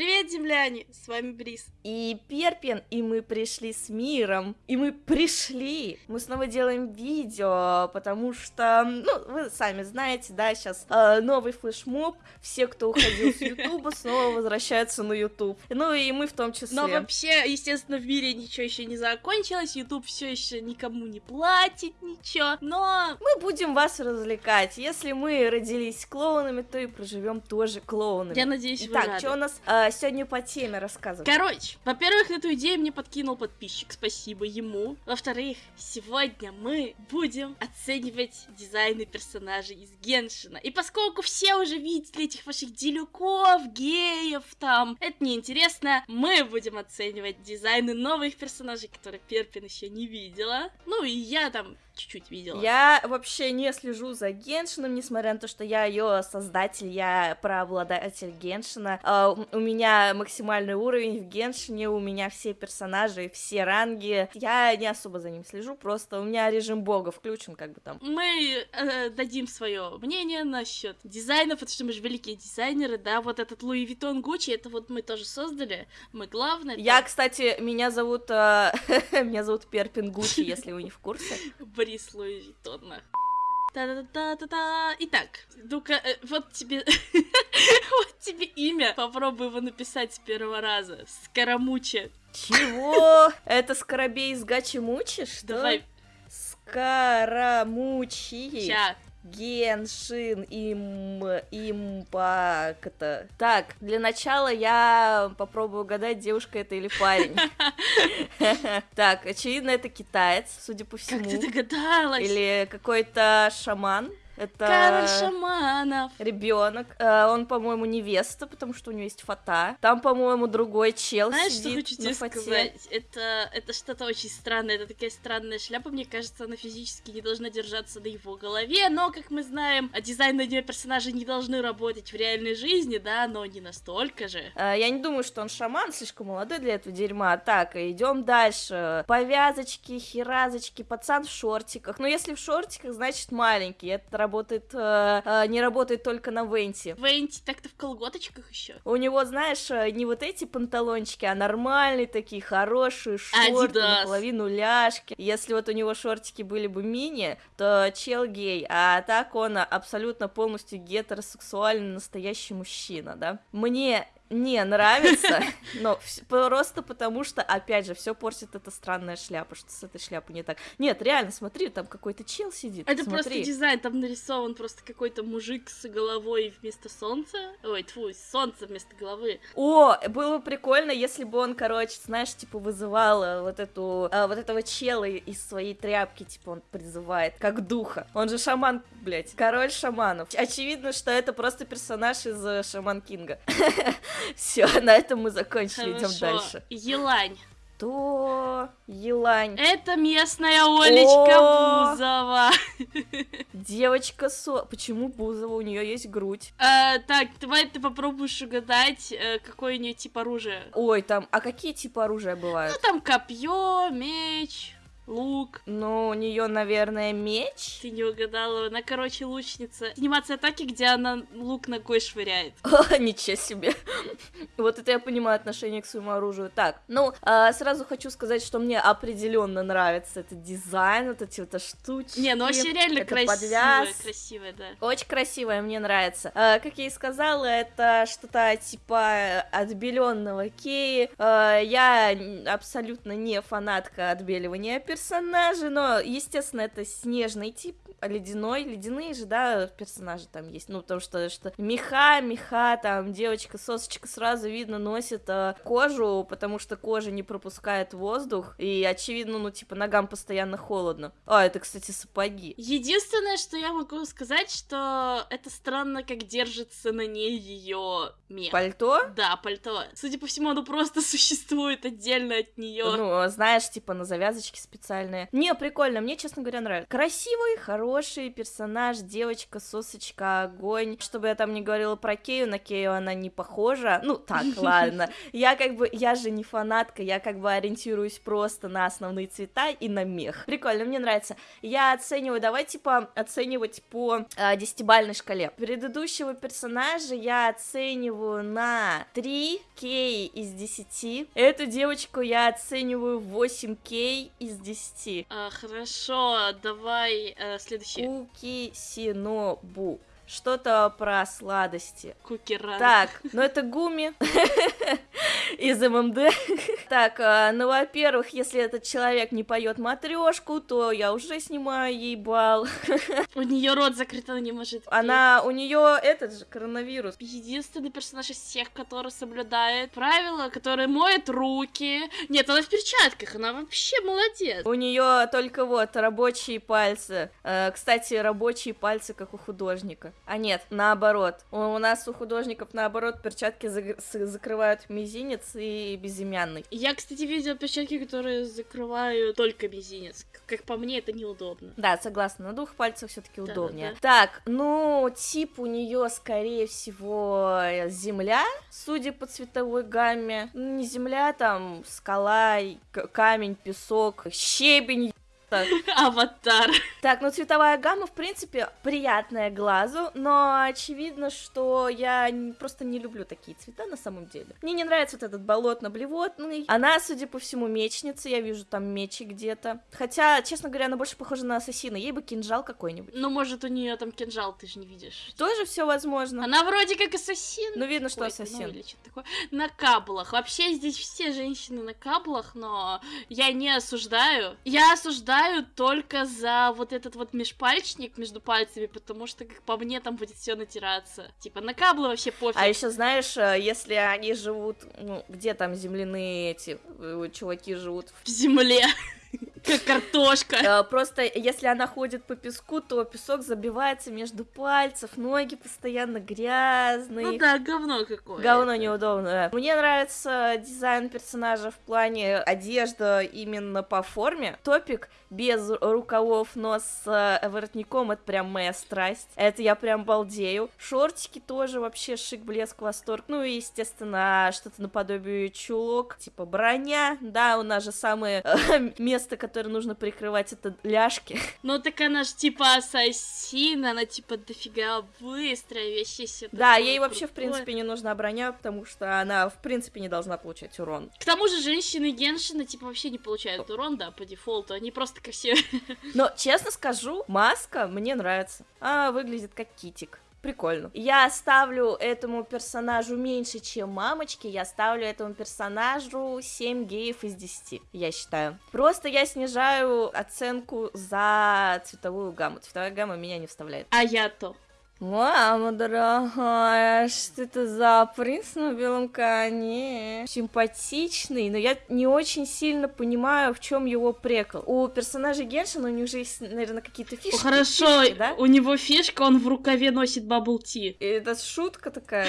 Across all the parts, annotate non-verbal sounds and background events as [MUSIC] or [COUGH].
Привет, земляне! С вами Брис. И Перпин, и мы пришли с миром. И мы пришли. Мы снова делаем видео, потому что, ну, вы сами знаете, да, сейчас э, новый флешмоб. Все, кто уходил с Ютуба, [LAUGHS] снова возвращаются на Ютуб. Ну и мы в том числе. Но вообще, естественно, в мире ничего еще не закончилось. Ютуб все еще никому не платит ничего. Но мы будем вас развлекать. Если мы родились клоунами, то и проживем тоже клоунами. Я надеюсь, вы Так, что у нас э, сегодня по теме рассказывать? Короче, во-первых, эту идею мне подкинул подписчик, спасибо ему. Во-вторых, сегодня мы будем оценивать дизайны персонажей из Геншина. И поскольку все уже видели этих ваших Дилюков, геев там, это неинтересно, мы будем оценивать дизайны новых персонажей, которые Перпин еще не видела. Ну и я там чуть-чуть видела. Я вообще не слежу за Геншином, несмотря на то, что я ее создатель, я прообладатель Геншина. Uh, у меня максимальный уровень в Геншине, у меня все персонажи, все ранги. Я не особо за ним слежу, просто у меня режим бога включен, как бы там. Мы э, дадим свое мнение насчет дизайна, потому что мы же великие дизайнеры, да, вот этот Луи Виттон Гуччи, это вот мы тоже создали, мы главное. Я, кстати, меня зовут, э, [LAUGHS] меня зовут Перпин Гуччи, если вы не в курсе. Борис Луи Виттон, нахуй. Та-та-та-та-та. Итак, ну-ка, э, вот тебе... [LAUGHS] вот тебе имя. Попробуй его написать с первого раза. Скоромуче. Чего? Это Скоробей из Гачи Мучи, что? Давай. Скоромучи. Ща, Геншин, им, импакт. Так, для начала я попробую угадать, девушка это или парень. [LAUGHS] Так, очевидно, это китаец, судя по всему. Как ты догадалась? Или какой-то шаман. Это Король шаманов. Ребенок. Э, он, по-моему, невеста, потому что у него есть фата. Там, по-моему, другой чел Знаешь, сидит что хочу тебе сказать? Это, это что-то очень странное. Это такая странная шляпа. Мне кажется, она физически не должна держаться на его голове. Но, как мы знаем, дизайн на нее персонажи не должны работать в реальной жизни, да, но не настолько же. Э, я не думаю, что он шаман, слишком молодой для этого дерьма. Так, идем дальше. Повязочки, херазочки, пацан в шортиках. Но если в шортиках, значит маленький. Это работает, э, э, не работает только на Венти. Венти так-то в колготочках еще. У него, знаешь, э, не вот эти панталончики, а нормальные такие хорошие шорты, Adidas. наполовину ляжки. Если вот у него шортики были бы мини, то чел гей, а так он абсолютно полностью гетеросексуальный настоящий мужчина, да. Мне не нравится, [LAUGHS] но просто потому что, опять же, все портит эта странная шляпа, что с этой шляпой не так. Нет, реально, смотри, там какой-то чел сидит. Это смотри. просто дизайн, там нарисован просто какой-то мужик с головой вместо солнца. Ой, тьфу, солнце вместо головы. О, было бы прикольно, если бы он, короче, знаешь, типа вызывал э, вот эту, а, вот этого чела из своей тряпки, типа он призывает, как духа. Он же шаман, блядь, король шаманов. Очевидно, что это просто персонаж из э, Шаман Кинга. [LAUGHS] [LAUGHS] Все, на этом мы закончили, идем дальше. Елань. То Елань. Это местная Олечка О! Бузова. [LAUGHS] Девочка Со... Почему Бузова? У нее есть грудь. А, так, давай ты попробуешь угадать, э, какое у нее тип оружия. Ой, там, а какие типы оружия бывают? Ну, там копье, меч, лук. Ну, у нее, наверное, меч. Ты не угадала. Она, короче, лучница. Анимация атаки, где она лук ногой швыряет. [LAUGHS] О, ничего себе. Вот это я понимаю отношение к своему оружию. Так, ну, а, сразу хочу сказать, что мне определенно нравится этот дизайн, вот эти вот штучки. Не, ну вообще реально красивая, красивая, да. Очень красивая, мне нравится. А, как я и сказала, это что-то типа отбеленного Кеи. А, я абсолютно не фанатка отбеливания персонажей персонажи, но, естественно, это снежный тип, ледяной, ледяные же, да, персонажи там есть, ну, потому что, что меха, меха, там, девочка, сосочка сразу видно носит э, кожу, потому что кожа не пропускает воздух, и, очевидно, ну, типа, ногам постоянно холодно. А, это, кстати, сапоги. Единственное, что я могу сказать, что это странно, как держится на ней ее мех. Пальто? Да, пальто. Судя по всему, оно просто [LAUGHS] существует отдельно от нее. Ну, знаешь, типа, на завязочке специальные. Не, прикольно, мне, честно говоря, нравится. Красивый, хороший хороший персонаж, девочка, сосочка, огонь. Чтобы я там не говорила про Кею, на Кею она не похожа. Ну, так, [LAUGHS] ладно. Я как бы, я же не фанатка, я как бы ориентируюсь просто на основные цвета и на мех. Прикольно, мне нравится. Я оцениваю, давай, типа, оценивать по э, десятибальной шкале. Предыдущего персонажа я оцениваю на 3 кей из 10. Эту девочку я оцениваю 8 кей из 10. А, хорошо, давай э, следующий. Куки Синобу. Что-то про сладости. Кукера. Так, ну это Гуми [LAUGHS] из ММД. [LAUGHS] Так, а, ну, во-первых, если этот человек не поет матрешку, то я уже снимаю ей бал. [LAUGHS] У нее рот закрыт, она не может. Она, у нее этот же коронавирус. Единственный персонаж из всех, который соблюдает правила, который моет руки. Нет, она в перчатках, она вообще молодец. У нее только вот рабочие пальцы. Э, Кстати, рабочие пальцы, как у художника. А нет, наоборот. У у нас у художников наоборот перчатки с- закрывают мизинец и безымянный. Я, кстати, видела перчатки, которые закрывают только мизинец. Как по мне, это неудобно. Да, согласна, на двух пальцах все-таки удобнее. Так, ну, тип у нее, скорее всего, земля, судя по цветовой гамме. Ну, Не земля, там скала, камень, песок, щебень. Так. [LAUGHS] Аватар. Так, ну цветовая гамма, в принципе, приятная глазу, но очевидно, что я просто не люблю такие цвета на самом деле. Мне не нравится вот этот болотно-блевотный. Она, судя по всему, мечница, я вижу там мечи где-то. Хотя, честно говоря, она больше похожа на ассасина, ей бы кинжал какой-нибудь. Ну, может, у нее там кинжал, ты же не видишь. Тоже все возможно. Она вроде как ассасин. Ну, видно, что ну, ассасин. или что-то такое. На каблах. Вообще здесь все женщины на каблах, но я не осуждаю. Я осуждаю только за вот этот вот межпальчник между пальцами, потому что, как по мне, там будет все натираться. Типа на каблы вообще пофиг. А еще знаешь, э, если они живут, ну, где там земляные эти э, чуваки живут, В земле. Как картошка. Э, Просто если она ходит по песку, то песок забивается между пальцев, ноги постоянно грязные. Ну да, говно какое. Говно неудобно. да. Мне нравится дизайн персонажа в плане одежда именно по форме. Топик без рукавов, но с э, воротником это прям моя страсть. Это я прям балдею. Шортики тоже вообще шик, блеск, восторг. Ну и, естественно, что-то наподобие чулок, типа броня. Да, у нас же самое э, [LAUGHS] место, которое нужно прикрывать, это ляжки. [LAUGHS] Ну так она ж типа ассасин, она типа дофига вообще все Да, ей вообще, в крутое. принципе, не нужна броня, потому что она, в принципе, не должна получать урон. К тому же женщины Геншина типа вообще не получают урон, да, по дефолту, они просто красивые. [LAUGHS] Но, честно скажу, маска мне нравится. Она выглядит как китик. Прикольно. Я ставлю этому персонажу меньше, чем мамочки. Я ставлю этому персонажу 7 геев из 10, я считаю. Просто я снижаю оценку за цветовую гамму. Цветовая гамма меня не вставляет. А я-то. Мама дорогая, что это за принц на белом коне? Симпатичный, но я не очень сильно понимаю, в чем его прикол. У персонажей Геншина у них же есть, наверное, какие-то фишки. Хорошо, фишки, да? у него фишка, он в рукаве носит бабл ти. И Это шутка такая.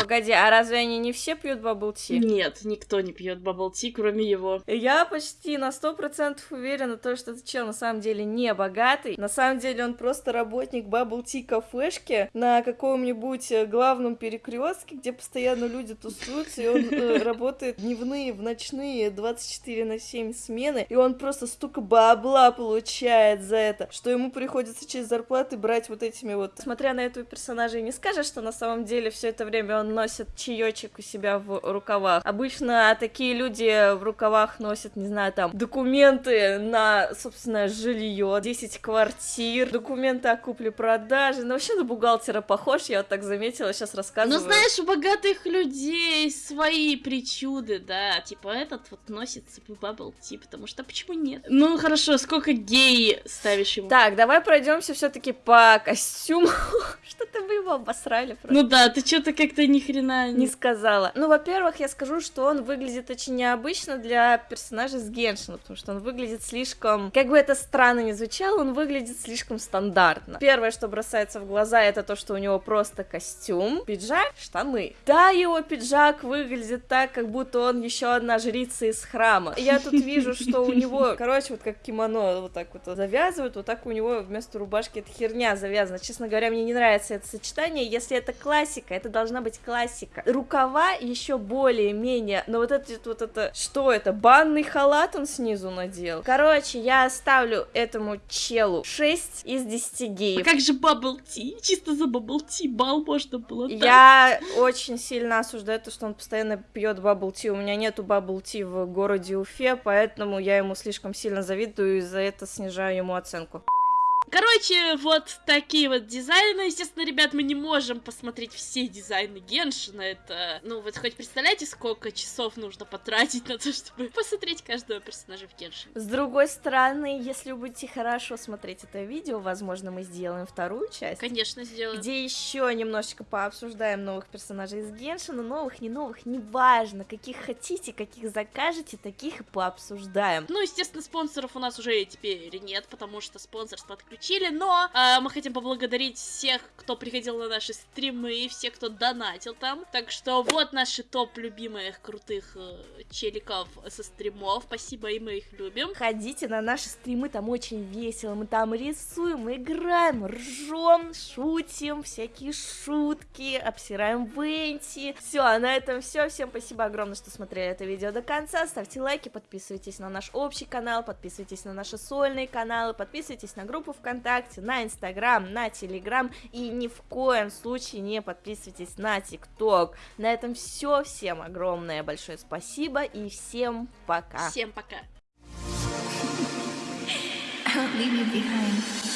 Погоди, а разве они не все пьют bubble tea? Нет, никто не пьет bubble tea, кроме его. Я почти на сто процентов уверена, то, что этот чел на самом деле не богатый. На самом деле он просто работник bubble tea кафешки на каком-нибудь э, главном перекрестке, где постоянно люди тусуются, и он э, [LAUGHS] работает дневные, в ночные, 24 на 7 смены, и он просто столько бабла получает за это, что ему приходится через зарплаты брать вот этими вот. Смотря на этого персонажа, и не скажешь, что на самом деле все это время он носит чаечек у себя в рукавах. Обычно такие люди в рукавах носят, не знаю, там, документы на, собственно, жилье, 10 квартир, документы о купле-продаже. Ну, вообще на бухгалтера похож, я вот так заметила, сейчас Ну, рассказываю. знаешь, у богатых людей свои причуды, да. Типа этот вот носит бабл ти, потому что почему нет? Ну, хорошо, сколько гей ставишь ему? Так, давай пройдемся все-таки по костюму. [LAUGHS] Что-то вы его обосрали просто. Ну да, ты что-то как-то ни хрена не сказала. Ну, во-первых, я скажу, что он выглядит очень необычно для персонажа с Геншина, потому что он выглядит слишком... Как бы это странно ни звучало, он выглядит слишком стандартно. Первое, что бросается в глаза, это то, что у него просто костюм, пиджак, штаны. Да, его пиджак выглядит так, как будто он еще одна жрица из храма. Я тут вижу, что у него, [LAUGHS] короче, вот как кимоно вот так вот завязывают, вот так у него вместо рубашки эта херня завязана. Честно говоря, мне не нравится это сочетание. Если это классика, это должна быть классика. Рукава еще более-менее, но вот это вот это, что это, банный халат он снизу надел? Короче, я ставлю этому челу 6 из 10 геев. А как же bubble tea? Чисто за bubble tea балл можно было дать. Я очень сильно осуждаю то, что он постоянно пьет bubble tea. У меня нету bubble tea в городе Уфе, поэтому я ему слишком сильно завидую и за это снижаю ему оценку. Короче, вот такие вот дизайны. Естественно, ребят, мы не можем посмотреть все дизайны Геншина. Это, ну, вот хоть представляете, сколько часов нужно потратить на то, чтобы [LAUGHS] посмотреть каждого персонажа в Геншине. С другой стороны, если вы будете хорошо смотреть это видео, возможно, мы сделаем вторую часть. Конечно, сделаем. Где еще немножечко пообсуждаем новых персонажей из Геншина. Новых, не новых, неважно. Каких хотите, каких закажете, таких и пообсуждаем. Ну, естественно, спонсоров у нас уже теперь нет, потому что спонсорство отключено включили, но э, мы хотим поблагодарить всех, кто приходил на наши стримы, и всех, кто донатил там. Так что вот наши топ любимых крутых э, челиков со стримов. Спасибо, и мы их любим. Ходите на наши стримы, там очень весело. Мы там рисуем, играем, ржем, шутим, всякие шутки, обсираем Венти. Все, а на этом все. Всем спасибо огромное, что смотрели это видео до конца. Ставьте лайки, подписывайтесь на наш общий канал, подписывайтесь на наши сольные каналы, подписывайтесь на группу ВКонтакте, на Инстаграм, на Телеграм и ни в коем случае не подписывайтесь на ТикТок. На этом все. Всем огромное большое спасибо и всем пока. Всем пока. I won't leave you behind.